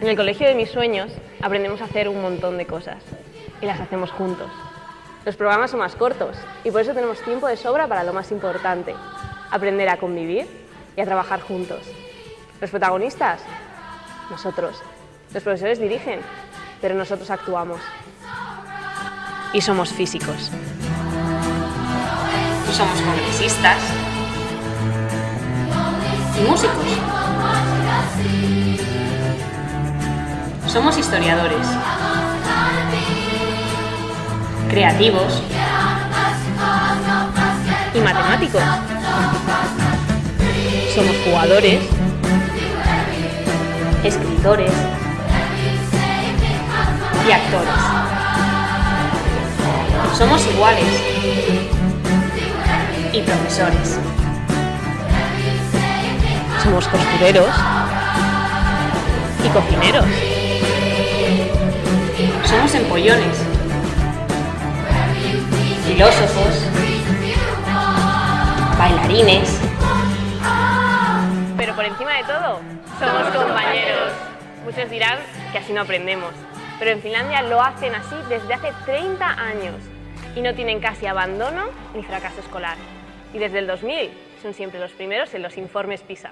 En el colegio de mis sueños aprendemos a hacer un montón de cosas y las hacemos juntos. Los programas son más cortos y por eso tenemos tiempo de sobra para lo más importante, aprender a convivir y a trabajar juntos. Los protagonistas, nosotros. Los profesores dirigen, pero nosotros actuamos. Y somos físicos. Somos congresistas y músicos. Somos historiadores, creativos Y matemáticos. Somos jugadores, escritores y actores. Somos iguales y profesores. somos costureros y cocineros. Empollones, filósofos, bailarines, Pero por encima de todo, somos compañeros. Muchos dirán que así no aprendemos, pero en Finlandia lo hacen así desde hace 30 años y no tienen casi abandono ni fracaso escolar. Y desde el 2000 son siempre los primeros en los informes PISA.